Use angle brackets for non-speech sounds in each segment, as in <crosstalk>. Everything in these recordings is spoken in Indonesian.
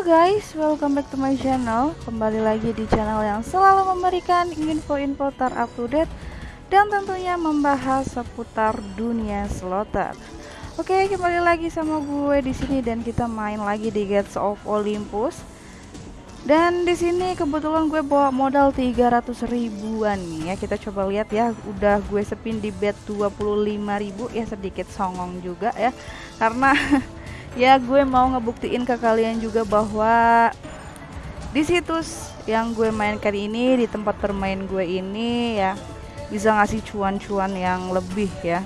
Guys, welcome back to my channel. Kembali lagi di channel yang selalu memberikan info-info terupdate Dan tentunya membahas seputar dunia slotter Oke, kembali lagi sama gue di sini dan kita main lagi di Gates of Olympus. Dan di sini kebetulan gue bawa modal 300 ribuan nih ya. Kita coba lihat ya udah gue spin di bet 25.000 ya sedikit songong juga ya. Karena <laughs> ya gue mau ngebuktiin ke kalian juga bahwa di situs yang gue mainkan ini di tempat bermain gue ini ya bisa ngasih cuan-cuan yang lebih ya.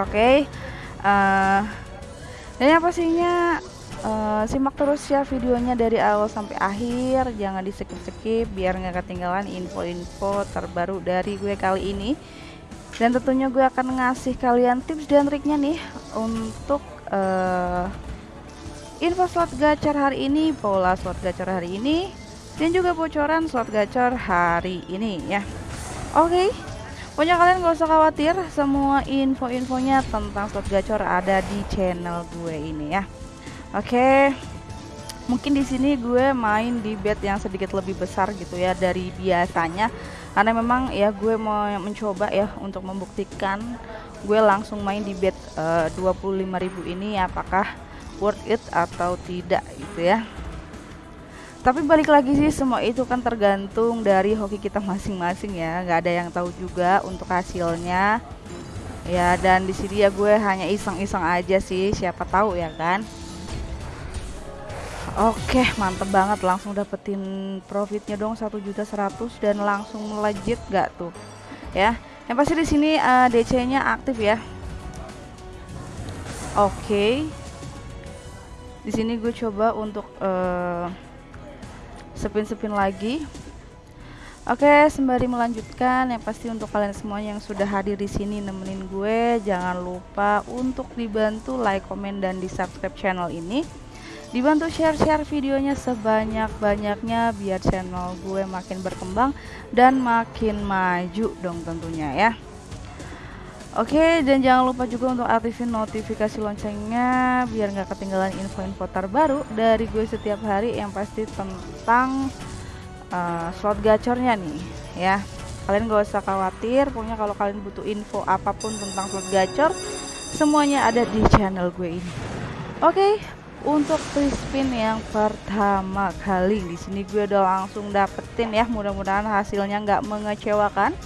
Oke okay. uh, eh, dan yang pastinya uh, simak terus ya videonya dari awal sampai akhir. Jangan di skip skip biar nggak ketinggalan info-info terbaru dari gue kali ini. Dan tentunya gue akan ngasih kalian tips dan triknya nih untuk uh, info slot gacor hari ini, pola slot gacor hari ini, dan juga bocoran slot gacor hari ini ya. Oke, okay. pokoknya kalian gak usah khawatir, semua info-infonya tentang slot gacor ada di channel gue ini ya. Oke, okay. mungkin di sini gue main di bet yang sedikit lebih besar gitu ya dari biasanya, karena memang ya gue mau mencoba ya untuk membuktikan gue langsung main di bet eh, uh, 25.000 ini apakah worth it atau tidak gitu ya. Tapi balik lagi sih semua itu kan tergantung dari hoki kita masing-masing ya. Nggak ada yang tahu juga untuk hasilnya. Ya dan di sini ya gue hanya iseng-iseng aja sih siapa tahu ya kan Oke mantep banget langsung dapetin profitnya dong satu juta seratus dan langsung melejit gak tuh ya yang pasti di sini uh, eh, DC-nya aktif ya. Oke. Okay. Di sini gue coba untuk uh, spin-spin lagi. Oke, okay, sembari melanjutkan yang pasti untuk kalian semuanya yang sudah hadir di sini nemenin gue, jangan lupa untuk dibantu like, komen dan di-subscribe channel ini dibantu share-share videonya sebanyak-banyaknya biar channel gue makin berkembang dan makin maju dong tentunya ya. Oke dan jangan lupa juga untuk aktifin notifikasi loncengnya biar nggak ketinggalan info-info terbaru dari gue setiap hari yang pasti tentang uh, slot gacornya nih ya. Kalian gak usah khawatir pokoknya kalau kalian butuh info apa pun tentang slot gacor semuanya ada di channel gue ini. Oke untuk free spin yang pertama kali di sini gue udah langsung dapetin ya. Mudah-mudahan hasilnya nggak mengecewakan.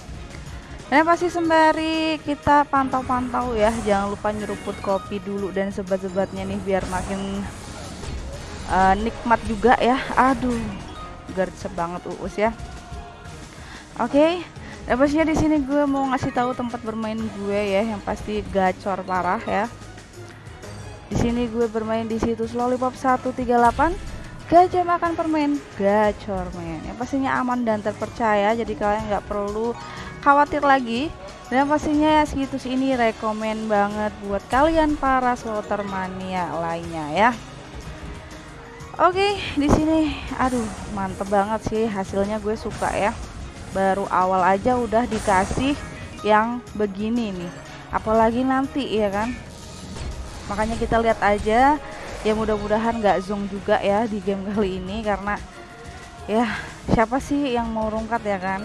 Dan pasti sembari kita pantau-pantau ya. Jangan lupa nyeruput kopi dulu dan sebat-sebatnya nih biar makin uh, nikmat juga ya. Aduh gercep banget uus ya. Oke okay. dan pastinya di sini gue mau ngasih tahu tempat bermain gue ya yang pasti gacor parah ya di sini gue bermain di situs Lollipop 138 Gajah makan permen gacor men. Yang pastinya aman dan terpercaya Jadi kalian nggak perlu khawatir lagi. Dan pastinya situs ini rekomen banget Buat kalian para slotter mania lainnya ya. Oke di sini aduh mantep banget sih hasilnya gue suka ya. Baru awal aja udah dikasih yang begini nih. Apalagi nanti ya kan makanya kita lihat aja. Ya mudah-mudahan nggak zoom juga ya di game <laughs> kali ini karena ya siapa sih yang mau rungkat ya kan?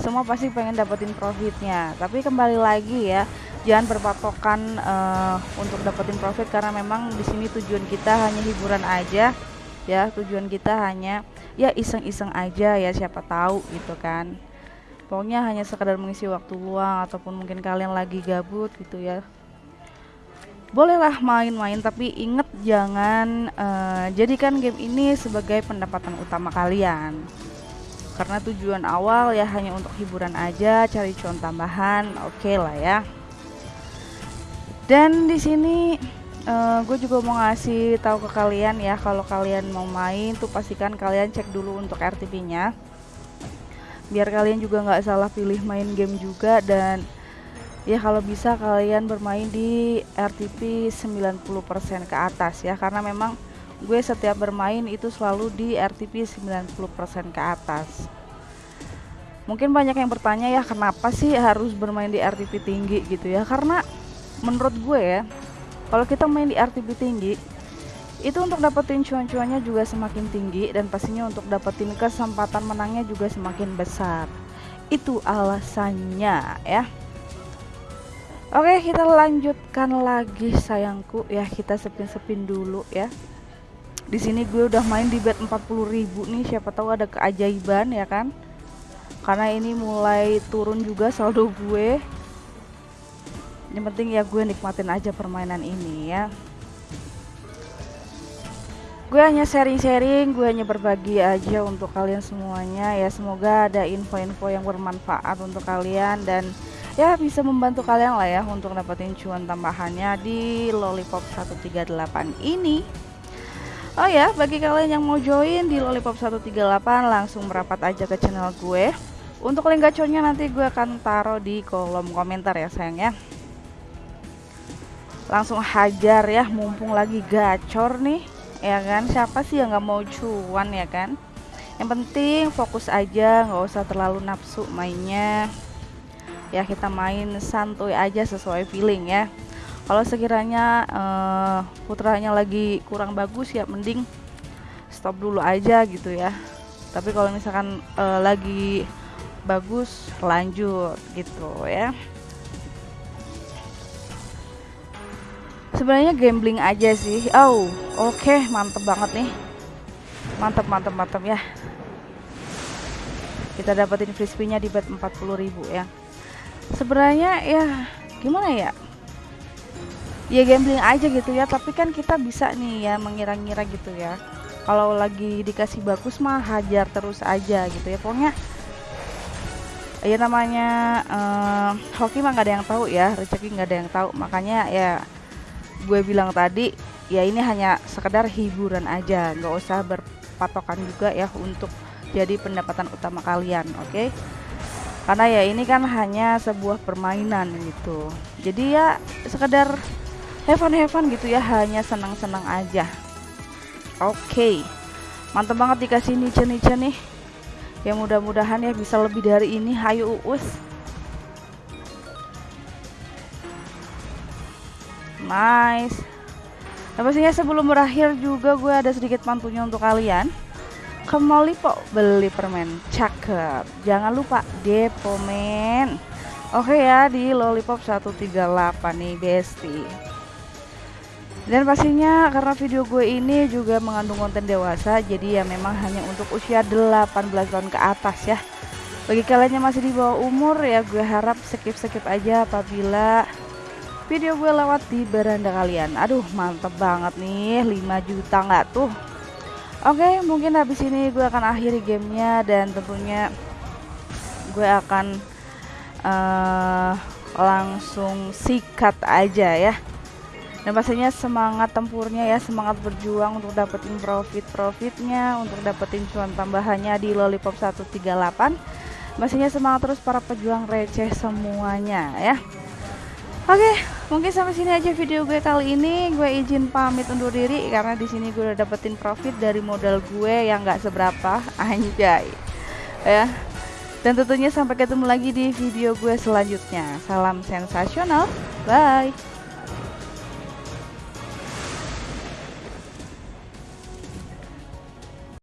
Semua pasti pengen dapetin profitnya. Tapi kembali lagi ya jangan berpatokan uh, untuk dapetin profit karena memang di sini tujuan kita hanya hiburan aja ya. Tujuan kita hanya ya iseng-iseng aja ya siapa tahu gitu kan. Pokoknya hanya sekedar mengisi waktu luang ataupun mungkin kalian lagi gabut gitu ya bolehlah main-main tapi inget jangan uh, jadikan game ini sebagai pendapatan utama kalian. Karena tujuan awal ya hanya untuk hiburan aja cari cuan tambahan oke okay lah ya. Dan di sini uh, gue juga mau ngasih tahu ke kalian ya kalau kalian mau main tuh pastikan kalian cek dulu untuk RTP nya biar kalian juga nggak salah pilih main game juga dan ya kalau bisa kalian bermain di RTP 90% ke atas ya karena memang gue setiap bermain itu selalu di RTP 90% ke atas. Mungkin banyak yang bertanya ya kenapa sih harus bermain di RTP tinggi gitu ya? Karena menurut gue ya kalau kita main di RTP tinggi itu untuk dapetin cuan-cuannya juga semakin tinggi dan pastinya untuk dapetin kesempatan menangnya juga semakin besar. Itu alasannya ya Oke kita lanjutkan lagi sayangku. Ya kita sepin-sepin dulu ya. Di sini gue udah main di bet 40.000 nih. Siapa tahu ada keajaiban ya kan? Karena ini mulai turun juga saldo gue. Yang penting ya gue nikmatin aja permainan ini ya. Gue hanya sharing-sharing gue hanya berbagi aja untuk kalian semuanya ya. Semoga ada info-info yang bermanfaat untuk kalian dan ya bisa membantu kalian lah ya untuk dapetin cuan tambahannya di lollipop 138 ini Oh ya, bagi kalian yang mau join di Lollipop 138 langsung merapat aja ke channel gue. Untuk link gacornya nanti gue akan taruh di kolom komentar ya sayang ya. Langsung hajar ya, mumpung lagi gacor nih, ya kan? Siapa sih yang nggak mau cuan ya kan? Yang penting fokus aja, nggak usah terlalu nafsu mainnya. Ya kita main santuy aja sesuai feeling ya. Kalau sekiranya uh, putranya lagi kurang bagus ya mending stop dulu aja gitu ya. Tapi kalau misalkan uh, lagi bagus lanjut gitu ya. Sebenarnya gambling aja sih. Oh oke okay, mantep banget nih. Mantep mantep mantep ya. Kita dapetin frisbee nya di bet 40.000 ya sebenarnya ya gimana ya? Ya gambling aja gitu ya tapi kan kita bisa nih ya mengira-ngira gitu ya. Kalau lagi dikasih bagus mah hajar terus aja gitu ya. Pokoknya ya namanya uh, hoki mah nggak ada yang tahu ya rezeki nggak ada yang tahu. Makanya ya gue bilang tadi ya ini hanya sekedar hiburan aja nggak usah berpatokan juga ya untuk jadi pendapatan utama kalian oke? okay? Karena ya ini kan hanya sebuah permainan gitu. Jadi ya sekedar heaven heaven gitu ya hanya senang-senang aja. Oke okay. mantap banget dikasih niche niche nih. Ya mudah-mudahan ya bisa lebih dari ini. Hayu uus. Nice. Nah pastinya sebelum berakhir juga gue ada sedikit pantunya untuk kalian. Ke Molipo beli permen cakep jangan lupa depo men oke ya di lollipop 138 nih bestie dan pastinya karena video gue ini juga mengandung konten dewasa jadi ya memang hanya untuk usia 18 tahun ke atas ya. Bagi kalian yang masih di bawah umur ya gue harap skip-skip aja apabila video gue lewat di beranda kalian. Aduh mantep banget nih 5 juta nggak tuh Oke mungkin habis ini gue akan akhiri gamenya dan tentunya gue akan uh, langsung sikat aja ya. Dan pastinya semangat tempurnya ya semangat berjuang untuk dapetin profit profitnya untuk dapetin cuan tambahannya di lollipop 138 pastinya semangat terus para pejuang receh semuanya ya oke mungkin sampai sini aja video gue kali ini. Gue izin pamit undur diri karena di sini gue udah dapetin profit dari modal gue yang nggak seberapa. <laughs> Anjay. Ya. Dan tentunya sampai ketemu lagi di video gue selanjutnya. Salam sensasional. Bye